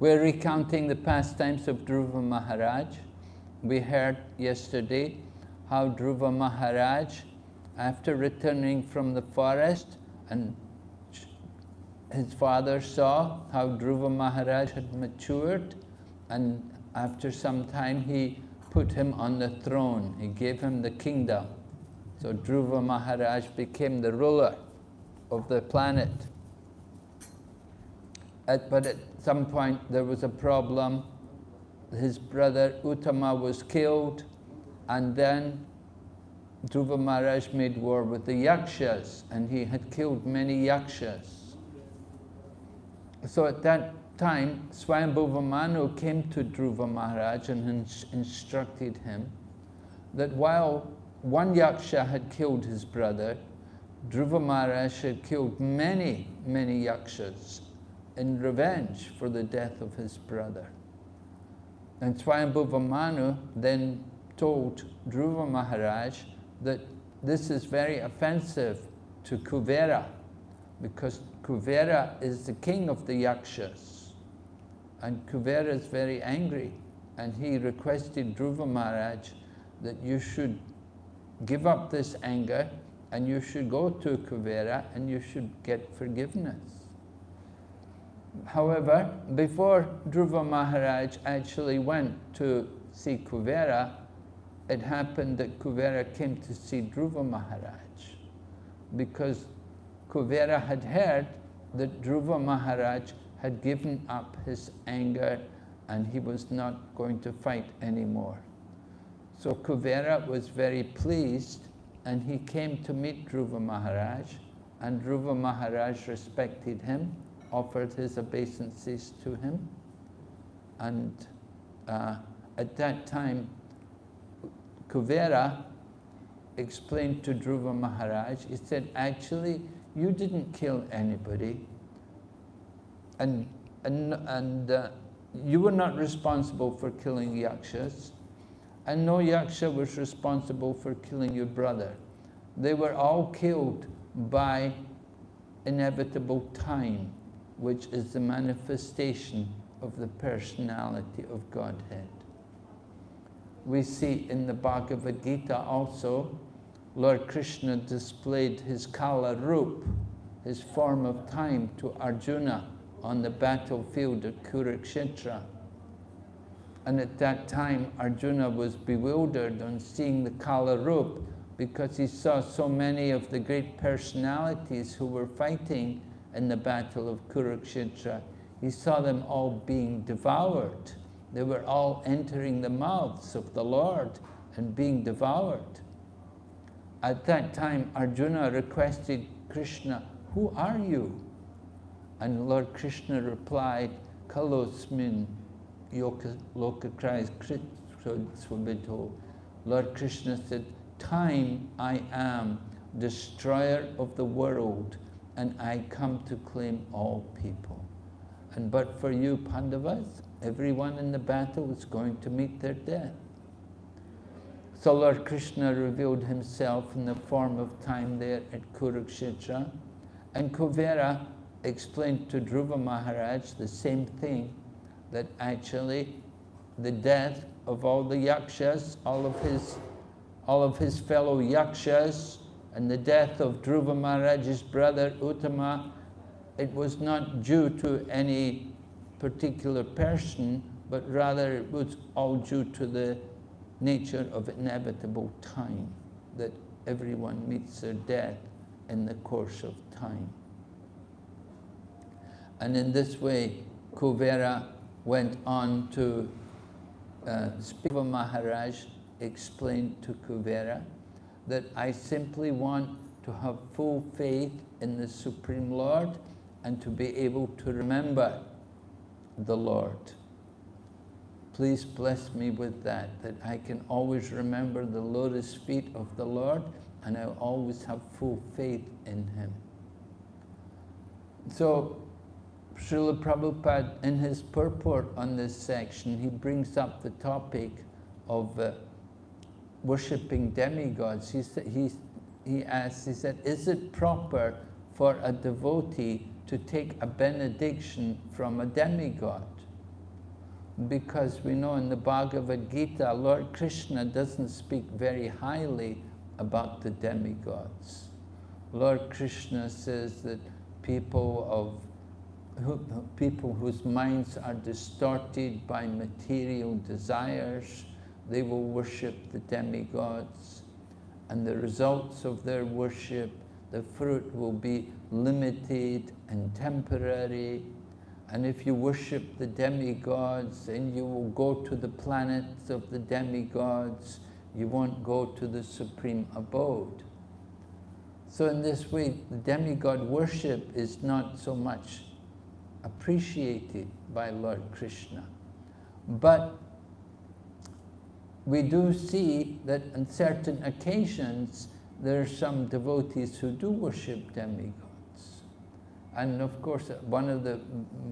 We're recounting the pastimes of Dhruva Maharaj. We heard yesterday how Dhruva Maharaj, after returning from the forest, and his father saw how Dhruva Maharaj had matured, and after some time he put him on the throne. He gave him the kingdom. So Dhruva Maharaj became the ruler of the planet. At, but at some point there was a problem. His brother Uttama was killed, and then Dhruva Maharaj made war with the Yakshas, and he had killed many Yakshas. So at that time, Swayambhuva Manu came to Dhruva Maharaj and instructed him that while one Yaksha had killed his brother, Dhruva Maharaj had killed many, many Yakshas in revenge for the death of his brother. And Manu then told Dhruva Maharaj that this is very offensive to Kuvera, because Kuvera is the king of the Yakshas. And Kuvera is very angry, and he requested Dhruva Maharaj that you should give up this anger, and you should go to Kuvera, and you should get forgiveness. However, before Dhruva Maharaj actually went to see Kuvera, it happened that Kuvera came to see Dhruva Maharaj because Kuvera had heard that Dhruva Maharaj had given up his anger and he was not going to fight anymore. So Kuvera was very pleased and he came to meet Dhruva Maharaj and Dhruva Maharaj respected him offered his obeisances to him. And uh, at that time, Kuvera explained to Dhruva Maharaj, he said, actually, you didn't kill anybody. And, and, and uh, you were not responsible for killing Yakshas. And no Yaksha was responsible for killing your brother. They were all killed by inevitable time which is the manifestation of the personality of Godhead. We see in the Bhagavad Gita also, Lord Krishna displayed his Kala Roop, his form of time to Arjuna on the battlefield at Kurukshetra. And at that time, Arjuna was bewildered on seeing the Kala Roop because he saw so many of the great personalities who were fighting in the battle of Kurukshetra, he saw them all being devoured. They were all entering the mouths of the Lord and being devoured. At that time, Arjuna requested Krishna, who are you? And Lord Krishna replied, Kalosmin lokakrais swabito. Lord Krishna said, time I am, destroyer of the world, and I come to claim all people. And but for you, Pandavas, everyone in the battle is going to meet their death. So Lord Krishna revealed himself in the form of time there at Kurukshetra, and Kuvera explained to Dhruva Maharaj the same thing, that actually the death of all the yakshas, all of his, all of his fellow yakshas, and the death of Dhruva Maharaj's brother Uttama, it was not due to any particular person, but rather it was all due to the nature of inevitable time, that everyone meets their death in the course of time. And in this way, Kuvera went on to uh, Dhruva Maharaj explained to Kuvera that I simply want to have full faith in the Supreme Lord and to be able to remember the Lord. Please bless me with that, that I can always remember the lotus feet of the Lord and I always have full faith in Him. So, Srila Prabhupada, in his purport on this section, he brings up the topic of uh, worshipping demigods. He, he, he asks, he said, is it proper for a devotee to take a benediction from a demigod? Because we know in the Bhagavad Gita, Lord Krishna doesn't speak very highly about the demigods. Lord Krishna says that people of who, people whose minds are distorted by material desires, they will worship the demigods. And the results of their worship, the fruit will be limited and temporary. And if you worship the demigods, then you will go to the planets of the demigods, you won't go to the supreme abode. So in this way, the demigod worship is not so much appreciated by Lord Krishna. But we do see that on certain occasions there are some devotees who do worship demigods. And of course, one of the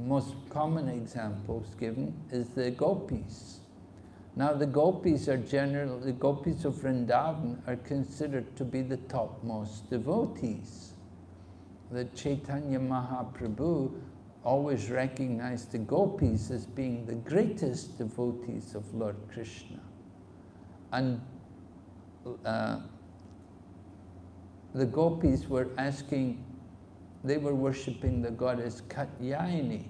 most common examples given is the gopis. Now the gopis are generally, the gopis of Vrindavan are considered to be the topmost devotees. The Chaitanya Mahaprabhu always recognized the gopis as being the greatest devotees of Lord Krishna. And uh, the gopis were asking, they were worshipping the goddess Katyayani.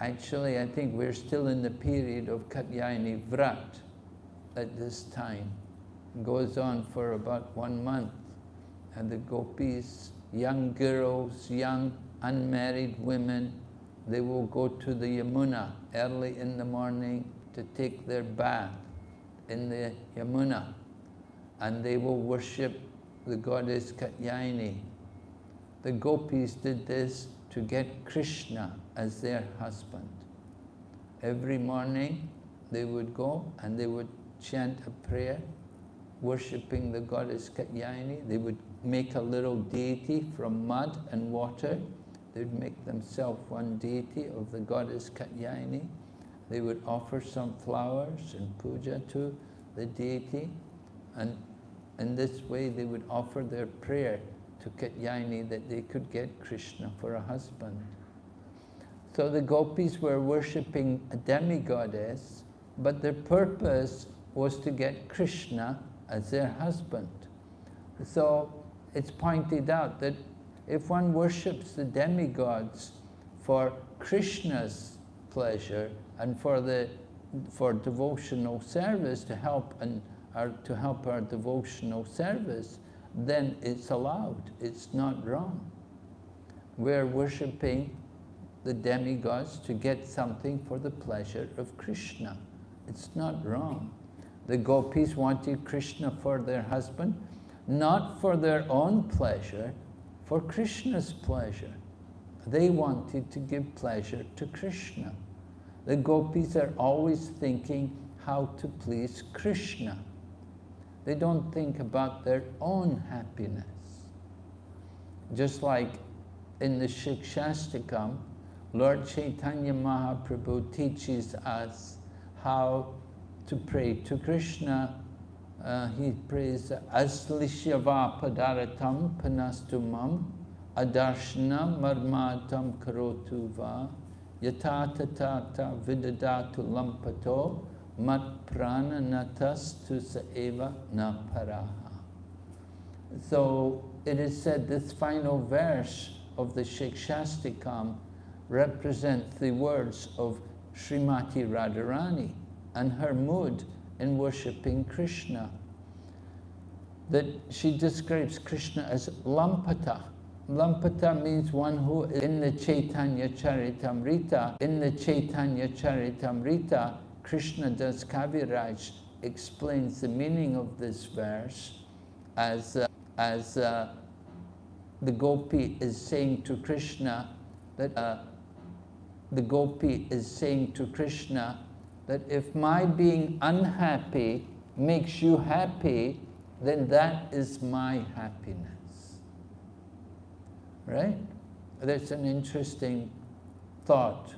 Actually, I think we're still in the period of Katyayani Vrat at this time. It goes on for about one month. And the gopis, young girls, young unmarried women, they will go to the Yamuna early in the morning to take their bath in the Yamuna. And they will worship the goddess Katyayani. The gopis did this to get Krishna as their husband. Every morning they would go and they would chant a prayer worshipping the goddess Katyayani. They would make a little deity from mud and water. They'd make themselves one deity of the goddess Katyayani. They would offer some flowers and puja to the deity. And in this way they would offer their prayer to Katyayani that they could get Krishna for a husband. So the gopis were worshipping a demigoddess, but their purpose was to get Krishna as their husband. So it's pointed out that if one worships the demigods for Krishna's pleasure and for the for devotional service to help and our, to help our devotional service, then it's allowed. It's not wrong. We're worshipping the demigods to get something for the pleasure of Krishna. It's not wrong. The gopis wanted Krishna for their husband, not for their own pleasure, for Krishna's pleasure. They wanted to give pleasure to Krishna. The gopis are always thinking how to please Krishna. They don't think about their own happiness. Just like in the Shikshashtakam, Lord Chaitanya Mahaprabhu teaches us how to pray to Krishna. Uh, he prays, Aslishyava padaratam panastumam adarshana marmatam karotu va yatata tata vidadatu lampato mat prana natas tu eva na paraha. So it is said this final verse of the Shikshashtakam represents the words of Srimati Radharani and her mood in worshipping Krishna. That she describes Krishna as Lampata. Lampata means one who in the Chaitanya Charitamrita, in the Chaitanya Charitamrita, Krishna Das Kaviraj explains the meaning of this verse as, uh, as uh, the gopi is saying to Krishna that uh, the gopi is saying to Krishna that if my being unhappy makes you happy, then that is my happiness. Right? That's an interesting thought.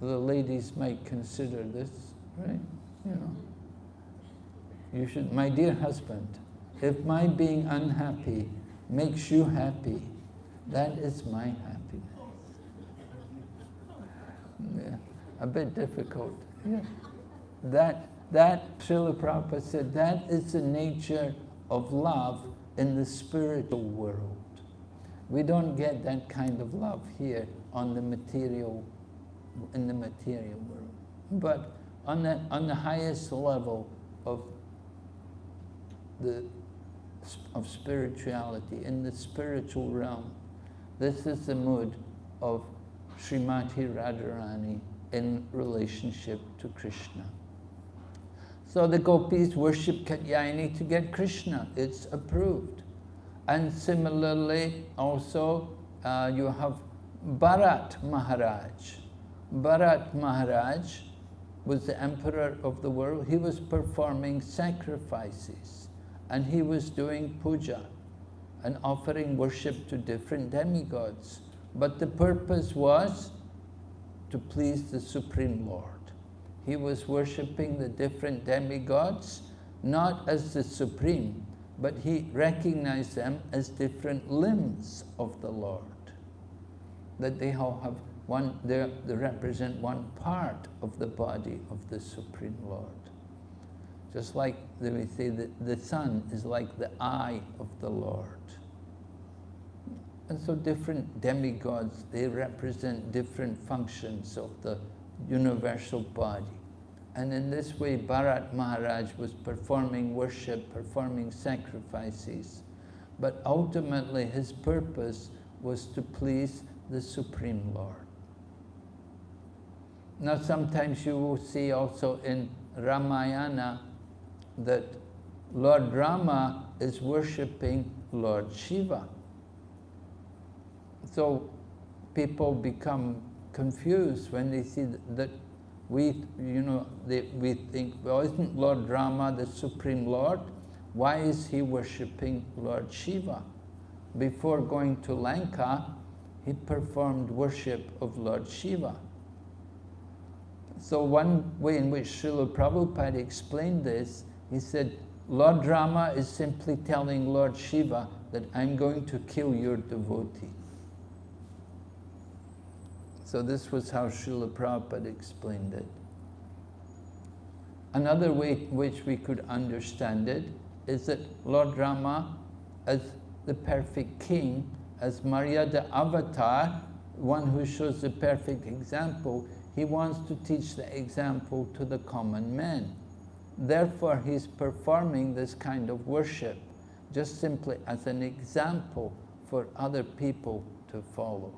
The ladies might consider this, right? You know. You should, my dear husband, if my being unhappy makes you happy, that is my happiness. Yeah, a bit difficult. Yeah. That, that, Srila Prabhupada said, that is the nature of love in the spiritual world. We don't get that kind of love here on the material, in the material world. But on the, on the highest level of the of spirituality, in the spiritual realm. This is the mood of Srimati Radharani in relationship to Krishna. So the gopis worship Katyayani to get Krishna. It's approved. And similarly, also, uh, you have Bharat Maharaj. Bharat Maharaj was the emperor of the world. He was performing sacrifices and he was doing puja and offering worship to different demigods. But the purpose was to please the Supreme Lord. He was worshipping the different demigods, not as the Supreme, but he recognized them as different limbs of the Lord. That they all have one, they represent one part of the body of the Supreme Lord. Just like we say that the sun is like the eye of the Lord. And so different demigods, they represent different functions of the universal body. And in this way, Bharat Maharaj was performing worship, performing sacrifices. But ultimately, his purpose was to please the Supreme Lord. Now, sometimes you will see also in Ramayana that Lord Rama is worshipping Lord Shiva. So people become confused when they see that we, you know, they, we think, well, isn't Lord Rama the Supreme Lord? Why is he worshipping Lord Shiva? Before going to Lanka, he performed worship of Lord Shiva. So one way in which Srila Prabhupada explained this he said, Lord Rama is simply telling Lord Shiva that I'm going to kill your devotee. So this was how Srila Prabhupada explained it. Another way in which we could understand it is that Lord Rama, as the perfect king, as Maryada avatar, one who shows the perfect example, he wants to teach the example to the common man. Therefore, he's performing this kind of worship just simply as an example for other people to follow.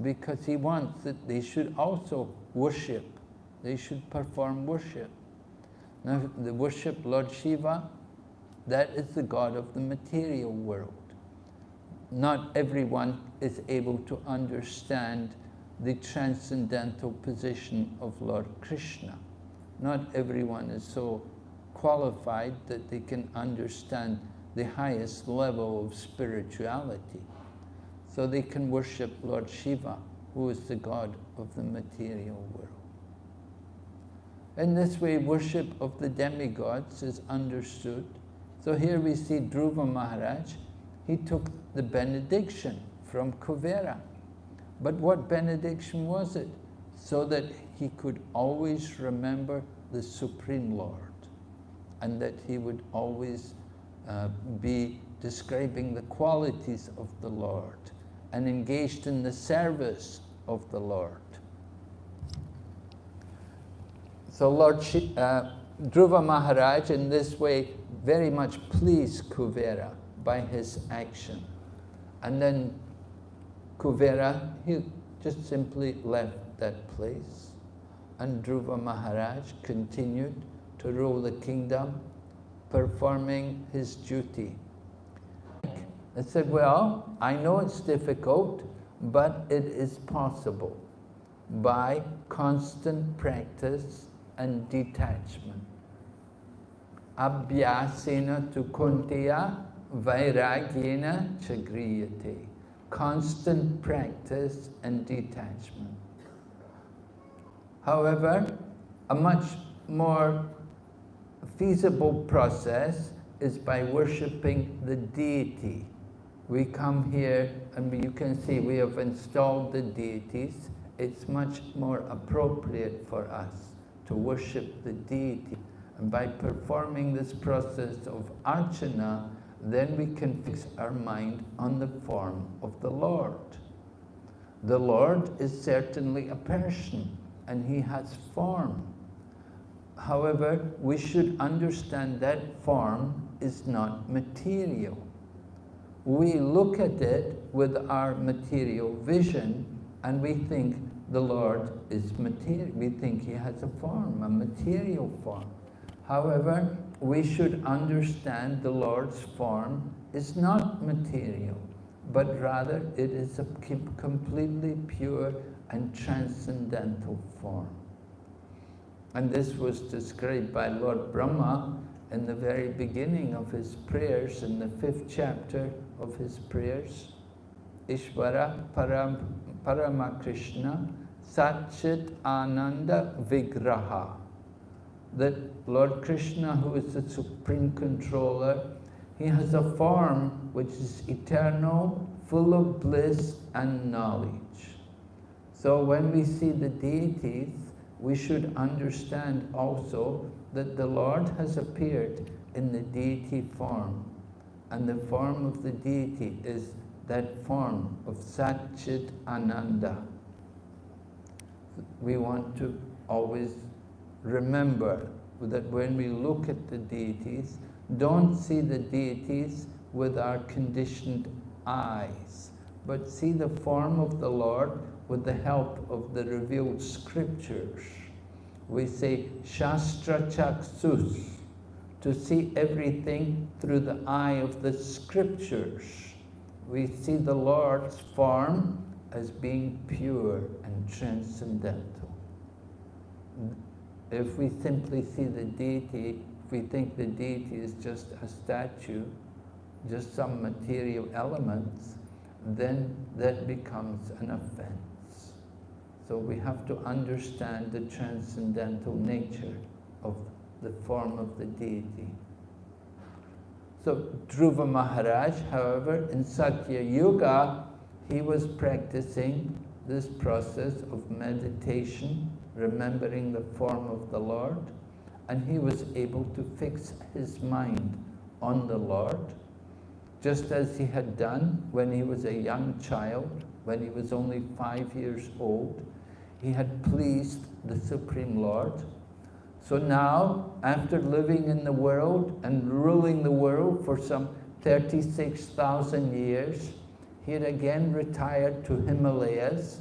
Because he wants that they should also worship. They should perform worship. Now, the worship Lord Shiva, that is the God of the material world. Not everyone is able to understand the transcendental position of Lord Krishna not everyone is so qualified that they can understand the highest level of spirituality. So they can worship Lord Shiva, who is the god of the material world. In this way, worship of the demigods is understood. So here we see Dhruva Maharaj, he took the benediction from Kuvera. But what benediction was it? So that he could always remember the Supreme Lord and that he would always uh, be describing the qualities of the Lord and engaged in the service of the Lord. So Lord uh, Dhruva Maharaj in this way very much pleased Kuvera by his action. And then Kuvera, he just simply left that place and Dhruva Maharaj continued to rule the kingdom, performing his duty. I said, well, I know it's difficult, but it is possible. by constant practice and detachment. Abhyasena tu kuntiya vairagyena chagriyate. Constant practice and detachment. However, a much more feasible process is by worshipping the deity. We come here and you can see we have installed the deities. It's much more appropriate for us to worship the deity. And by performing this process of archana, then we can fix our mind on the form of the Lord. The Lord is certainly a person and he has form. However, we should understand that form is not material. We look at it with our material vision and we think the Lord is material. We think he has a form, a material form. However, we should understand the Lord's form is not material, but rather it is a completely pure and transcendental form. And this was described by Lord Brahma in the very beginning of his prayers, in the fifth chapter of his prayers. Ishvara Param, Paramakrishna Satchit Ananda Vigraha. That Lord Krishna, who is the supreme controller, he has a form which is eternal, full of bliss and knowledge. So when we see the deities, we should understand also that the Lord has appeared in the deity form. And the form of the deity is that form of Satchit Ananda. We want to always remember that when we look at the deities, don't see the deities with our conditioned eyes, but see the form of the Lord with the help of the revealed scriptures. We say Shastra Chaksus, to see everything through the eye of the scriptures. We see the Lord's form as being pure and transcendental. If we simply see the deity, if we think the deity is just a statue, just some material elements, then that becomes an offense. So we have to understand the transcendental nature of the form of the deity. So Dhruva Maharaj, however, in Satya Yuga, he was practicing this process of meditation remembering the form of the Lord, and he was able to fix his mind on the Lord, just as he had done when he was a young child, when he was only five years old. He had pleased the Supreme Lord. So now, after living in the world and ruling the world for some 36,000 years, he had again retired to Himalayas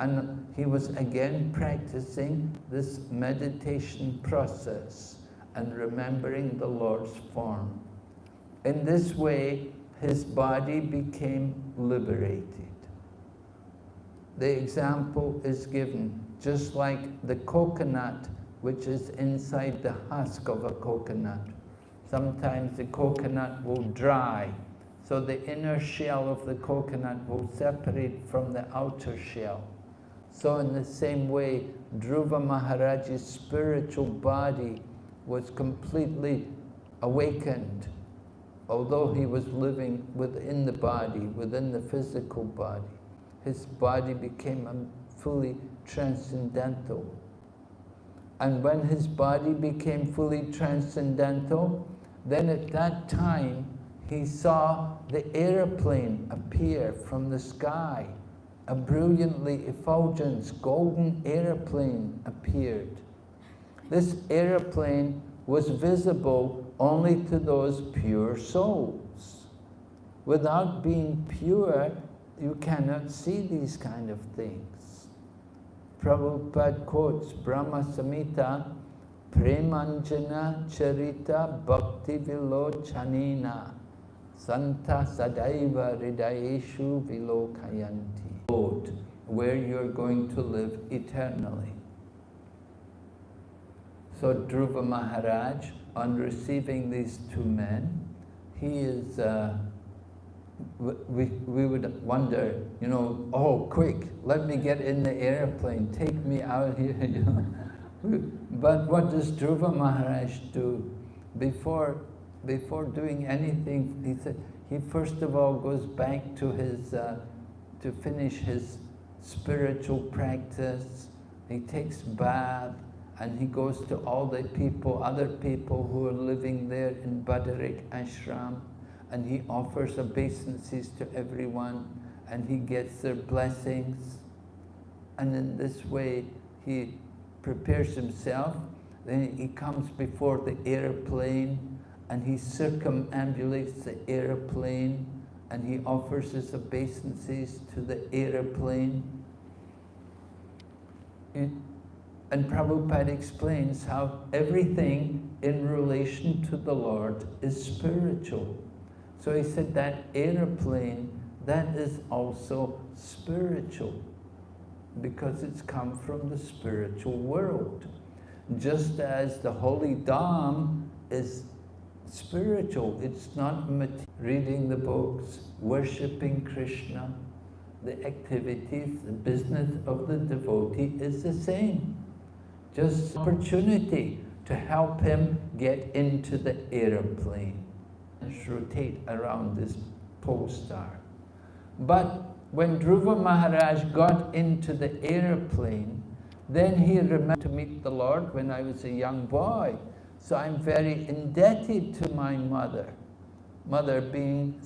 and he was again practicing this meditation process and remembering the Lord's form. In this way, his body became liberated. The example is given, just like the coconut which is inside the husk of a coconut. Sometimes the coconut will dry, so the inner shell of the coconut will separate from the outer shell. So in the same way, Dhruva Maharaj's spiritual body was completely awakened, although he was living within the body, within the physical body. His body became a fully transcendental. And when his body became fully transcendental, then at that time, he saw the aeroplane appear from the sky a brilliantly effulgent golden aeroplane appeared. This aeroplane was visible only to those pure souls. Without being pure, you cannot see these kind of things. Prabhupada quotes Brahma Samhita, Premanjana Charita Bhakti Vilochanina Santa Sadaiva Ridayeshu Vilokayanti. where you're going to live eternally. So Dhruva Maharaj, on receiving these two men, he is, uh, we, we would wonder, you know, oh, quick, let me get in the airplane, take me out here. You know? but what does Dhruva Maharaj do? Before, before doing anything, he said, he first of all goes back to his, uh, to finish his spiritual practice. He takes bath and he goes to all the people, other people who are living there in Badarikashram and he offers obeisances to everyone and he gets their blessings. And in this way, he prepares himself. Then he comes before the airplane and he circumambulates the airplane and he offers his obeisances to the airplane. And Prabhupada explains how everything in relation to the Lord is spiritual. So he said that airplane, that is also spiritual because it's come from the spiritual world. Just as the holy Dham is spiritual, it's not reading the books, worshipping Krishna, the activities, the business of the devotee is the same. Just opportunity to help him get into the aeroplane rotate around this pole star. But when Dhruva Maharaj got into the airplane, then he remembered to meet the Lord when I was a young boy. So I'm very indebted to my mother. Mother being